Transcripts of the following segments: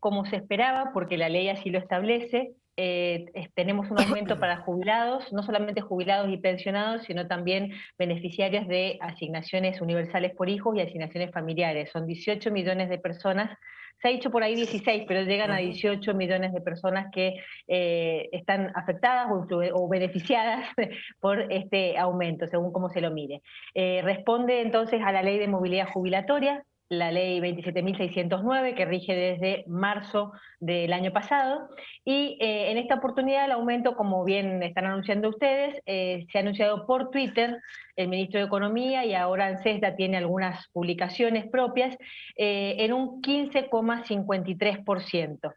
como se esperaba, porque la ley así lo establece, eh, tenemos un aumento para jubilados, no solamente jubilados y pensionados, sino también beneficiarios de asignaciones universales por hijos y asignaciones familiares. Son 18 millones de personas, se ha dicho por ahí 16, pero llegan a 18 millones de personas que eh, están afectadas o, beneficiadas por este aumento, según cómo se lo mire. Eh, responde entonces a la ley de movilidad jubilatoria, la ley 27.609 que rige desde marzo del año pasado y eh, en esta oportunidad el aumento, como bien están anunciando ustedes, eh, se ha anunciado por Twitter, el ministro de Economía y ahora ANSESDA tiene algunas publicaciones propias, eh, en un 15,53%.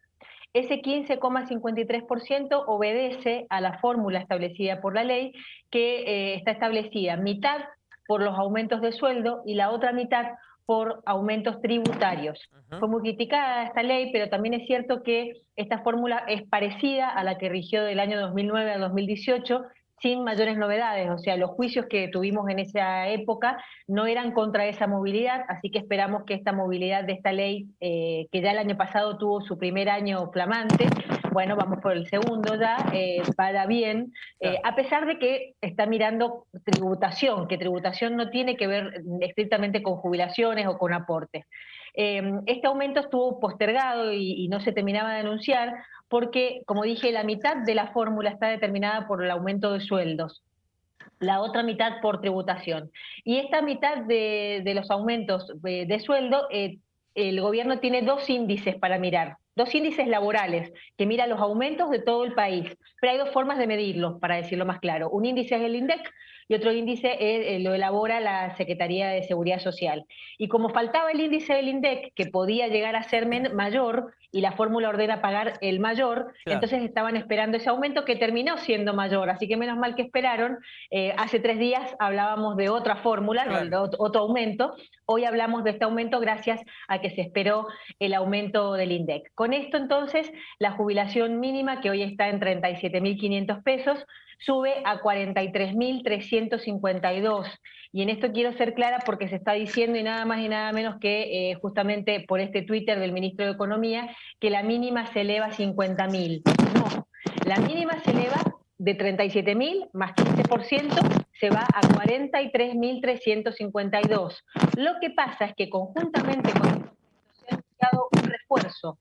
Ese 15,53% obedece a la fórmula establecida por la ley que está establecida mitad por los aumentos de sueldo y la otra mitad por aumentos tributarios. Fue muy criticada esta ley, pero también es cierto que esta fórmula es parecida a la que rigió del año 2009 a 2018 sin mayores novedades, o sea, los juicios que tuvimos en esa época no eran contra esa movilidad, así que esperamos que esta movilidad de esta ley, eh, que ya el año pasado tuvo su primer año flamante, bueno, vamos por el segundo ya, eh, para bien, eh, a pesar de que está mirando tributación, que tributación no tiene que ver estrictamente con jubilaciones o con aportes. este aumento estuvo postergado y, y no se terminaba de anunciar porque, como dije, la mitad de la fórmula está determinada por el aumento de sueldos la otra mitad por tributación. Y esta mitad de, los aumentos de, sueldo, eh, el gobierno tiene dos índices para mirar, dos índices laborales, que miran los aumentos de todo el país. Pero hay dos formas de medirlos, para decirlo más claro. Un índice es el INDEC y otro índice eh, lo elabora la Secretaría de Seguridad Social. Y como faltaba el índice del INDEC, que podía llegar a ser mayor, y la fórmula ordena pagar el mayor, entonces estaban esperando ese aumento que terminó siendo mayor, así que menos mal que esperaron. Eh, hace tres días hablábamos de otra fórmula, otro aumento, hoy hablamos de este aumento gracias a que se esperó el aumento del INDEC. Con esto entonces, la jubilación mínima, que hoy está en 37.500 pesos, sube a 43.352. Y en esto quiero ser clara porque se está diciendo y nada más y nada menos que eh, justamente por este Twitter del ministro de Economía que la mínima se eleva a 50.000. No, la mínima se eleva de 37.000 más 15% se va a 43.352. Lo que pasa es que conjuntamente con esto se ha anunciado un refuerzo,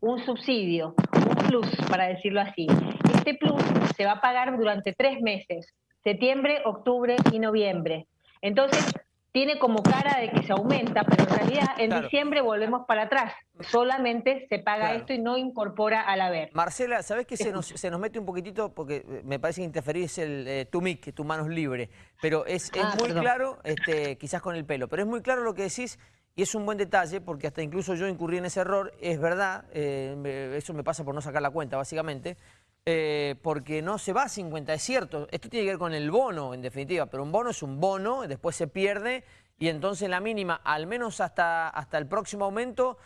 un subsidio, un plus, para decirlo así. Este plus se va a pagar durante tres meses, septiembre, octubre y noviembre. Entonces, tiene como cara de que se aumenta, pero en realidad en diciembre volvemos para atrás. Solamente se paga esto y no incorpora al haber. Marcela, ¿sabes qué se nos, se nos mete un poquitito? Porque me parece que interferís el eh, tu mic, tu manos libre. Pero es, es ah, muy claro, este, quizás con el pelo, pero es muy claro lo que decís y es un buen detalle porque hasta incluso yo incurrí en ese error. Es verdad, eh, eso me pasa por no sacar la cuenta básicamente. Eh, porque no se va a 50, es cierto, esto tiene que ver con el bono en definitiva, pero un bono es un bono, después se pierde y entonces la mínima, al menos hasta, hasta el próximo aumento,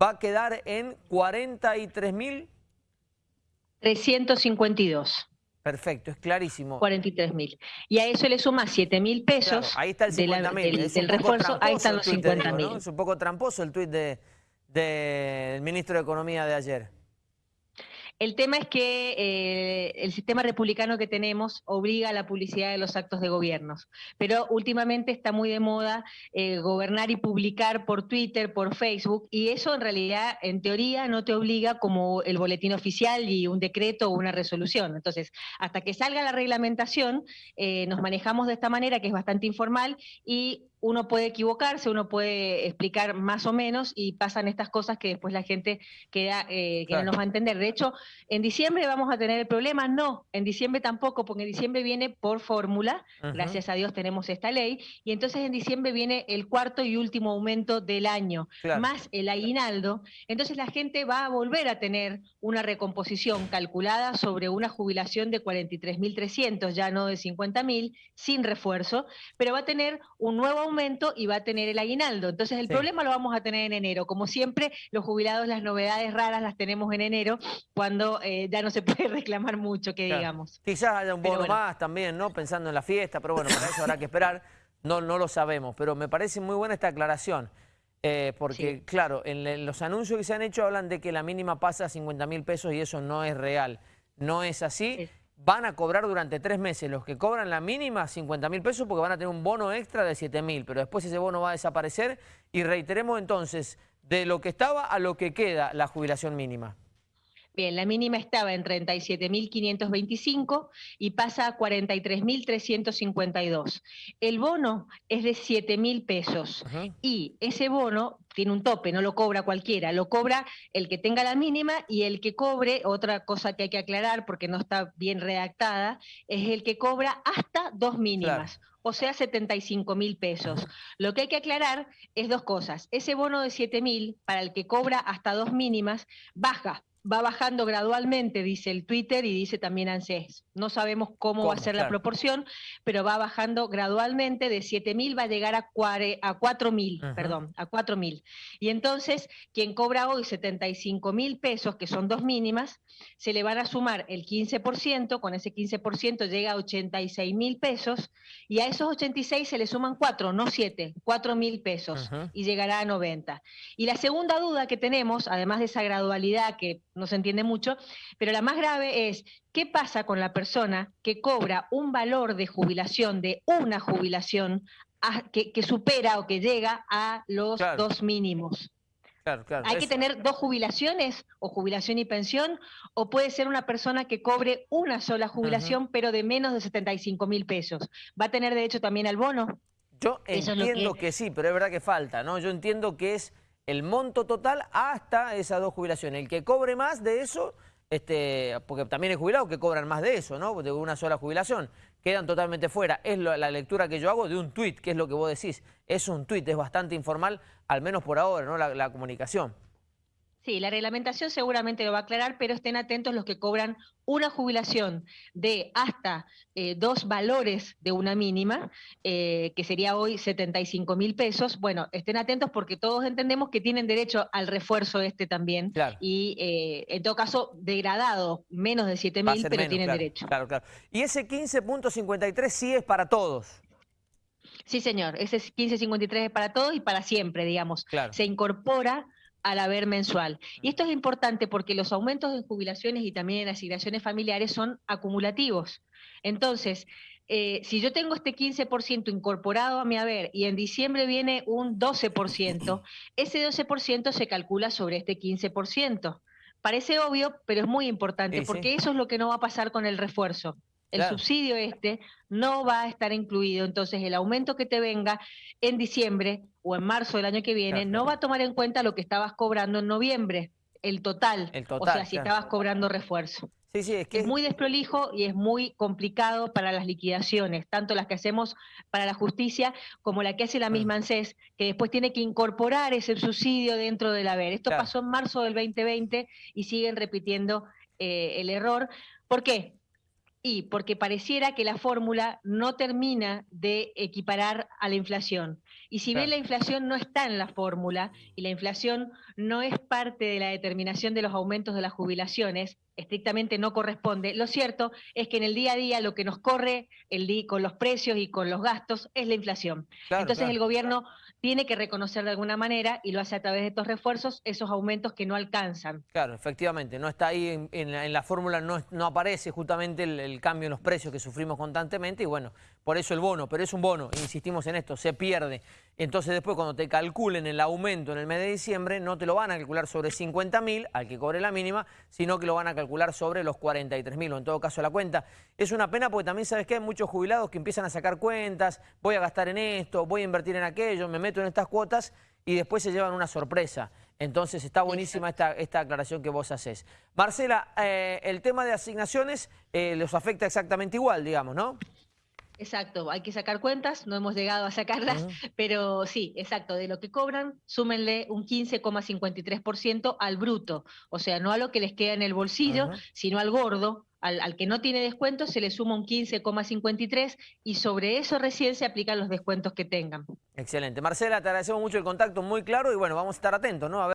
va a quedar en 43 mil... 352. Perfecto, es clarísimo. 43 mil. Y a eso le suma 7 mil pesos ahí está el 50 del, refuerzo, ahí están los 50 mil. Es un poco tramposo el tuit del de, ministro de Economía de ayer. El tema es que eh, el sistema republicano que tenemos obliga a la publicidad de los actos de gobiernos, pero últimamente está muy de moda eh, gobernar y publicar por Twitter, por Facebook, y eso en realidad, en teoría, no te obliga como el boletín oficial y un decreto o una resolución. Entonces, hasta que salga la reglamentación, eh, nos manejamos de esta manera, que es bastante informal, y uno puede equivocarse, uno puede explicar más o menos y pasan estas cosas que después la gente queda eh, que no nos va a entender. De hecho, en diciembre vamos a tener el problema, no, en diciembre tampoco, porque en diciembre viene por fórmula, gracias a Dios tenemos esta ley, y entonces en diciembre viene el cuarto y último aumento del año, más el aguinaldo, entonces la gente va a volver a tener una recomposición calculada sobre una jubilación de 43.300, ya no de 50.000, sin refuerzo, pero va a tener un nuevo aumento aumento y va a tener el aguinaldo. Entonces el problema lo vamos a tener en enero. Como siempre, los jubilados las novedades raras las tenemos en enero, cuando eh, ya no se puede reclamar mucho, que digamos. Quizás haya un bono más también, ¿no? Pensando en la fiesta, pero bueno, para eso habrá que esperar. No, no lo sabemos, pero me parece muy buena esta aclaración. Eh, porque, claro, en, los anuncios que se han hecho hablan de que la mínima pasa a 50 mil pesos y eso no es real. No es así. Van a cobrar durante tres meses. Los que cobran la mínima 50 mil pesos porque van a tener un bono extra de 7 mil, pero después ese bono va a desaparecer. Y reiteremos entonces, de lo que estaba a lo que queda la jubilación mínima. Bien, la mínima estaba en 37.525 y pasa a 43.352. El bono es de 7.000 pesos y ese bono tiene un tope, no lo cobra cualquiera, lo cobra el que tenga la mínima y el que cobre, otra cosa que hay que aclarar porque no está bien redactada, es el que cobra hasta dos mínimas. o sea 75 mil pesos. Lo que hay que aclarar es dos cosas. Ese bono de 7 mil, para el que cobra hasta dos mínimas, baja va bajando gradualmente, dice el Twitter y dice también ANSES. No sabemos cómo, va a ser la proporción, pero va bajando gradualmente, de 7.000 va a llegar a, a 4.000, perdón, a 4.000. Y entonces, quien cobra hoy 75 mil pesos, que son dos mínimas, se le van a sumar el 15%, con ese 15% llega a 86 mil pesos, y a esos 86 se le suman 4, no 7, 4 mil pesos, y llegará a 90. Y la segunda duda que tenemos, además de esa gradualidad que no se entiende mucho, pero la más grave es, ¿qué pasa con la persona que cobra un valor de jubilación, de una jubilación, que, supera o que llega a los dos mínimos? ¿Hay que tener dos jubilaciones o jubilación y pensión? ¿O puede ser una persona que cobre una sola jubilación pero de menos de 75 mil pesos? ¿Va a tener derecho también al bono? Yo entiendo que... sí, pero es verdad que falta, ¿no? Yo entiendo que es el monto total hasta esas dos jubilaciones. El que cobre más de eso, este, porque también hay jubilados que cobran más de eso, ¿no? De una sola jubilación. Quedan totalmente fuera. Es la lectura que yo hago de un tuit, que es lo que vos decís. Es un tuit, es bastante informal, al menos por ahora, ¿no? la comunicación. Sí, la reglamentación seguramente lo va a aclarar, pero estén atentos los que cobran una jubilación de hasta eh, dos valores de una mínima, eh, que sería hoy 75 mil pesos. Bueno, estén atentos porque todos entendemos que tienen derecho al refuerzo este también. Y eh, en todo caso, degradado, menos de 7 mil, pero tienen derecho. Claro, claro. Y ese 15.53 sí es para todos. Sí, señor. Ese 15.53 es para todos y para siempre, digamos. Se incorpora al haber mensual. Y esto es importante porque los aumentos de jubilaciones y también en asignaciones familiares son acumulativos. Entonces, eh, si yo tengo este 15% incorporado a mi haber y en diciembre viene un 12%, ese 12% se calcula sobre este 15%. Parece obvio, pero es muy importante porque eso es lo que no va a pasar con el refuerzo el subsidio este no va a estar incluido, entonces el aumento que te venga en diciembre o en marzo del año que viene no va a tomar en cuenta lo que estabas cobrando en noviembre, el total, el total o sea, si estabas cobrando refuerzo. Sí, sí, es, que... es muy desprolijo y es muy complicado para las liquidaciones, tanto las que hacemos para la justicia como la que hace la misma ANSES, que después tiene que incorporar ese subsidio dentro del haber. Esto pasó en marzo del 2020 y siguen repitiendo eh, el error. ¿Por qué? Y porque pareciera que la fórmula no termina de equiparar a la inflación. Y si bien la inflación no está en la fórmula y la inflación no es parte de la determinación de los aumentos de las jubilaciones, estrictamente no corresponde, lo cierto es que en el día a día lo que nos corre el con los precios y con los gastos es la inflación. Entonces el gobierno tiene que reconocer de alguna manera, y lo hace a través de estos refuerzos, esos aumentos que no alcanzan. Claro, efectivamente, no está ahí en, la, fórmula, no, aparece justamente el, cambio en los precios que sufrimos constantemente, y bueno, por eso el bono, pero es un bono, insistimos en esto, se pierde. Entonces después cuando te calculen el aumento en el mes de diciembre, no te lo van a calcular sobre 50 mil, al que cobre la mínima, sino que lo van a calcular sobre los 43 mil, o en todo caso la cuenta. Es una pena porque también sabes que hay muchos jubilados que empiezan a sacar cuentas, voy a gastar en esto, voy a invertir en aquello, me meto en estas cuotas y después se llevan una sorpresa. Entonces está buenísima esta, esta aclaración que vos haces. Marcela, eh, el tema de asignaciones eh, los afecta exactamente igual, digamos, ¿no? Exacto, hay que sacar cuentas, no hemos llegado a sacarlas, pero sí, exacto, de lo que cobran, súmenle un 15,53% al bruto, o sea, no a lo que les queda en el bolsillo, sino al gordo, al, que no tiene descuento se le suma un 15,53 y sobre eso recién se aplican los descuentos que tengan. Excelente. Marcela, te agradecemos mucho el contacto, muy claro y bueno, vamos a estar atentos, ¿no?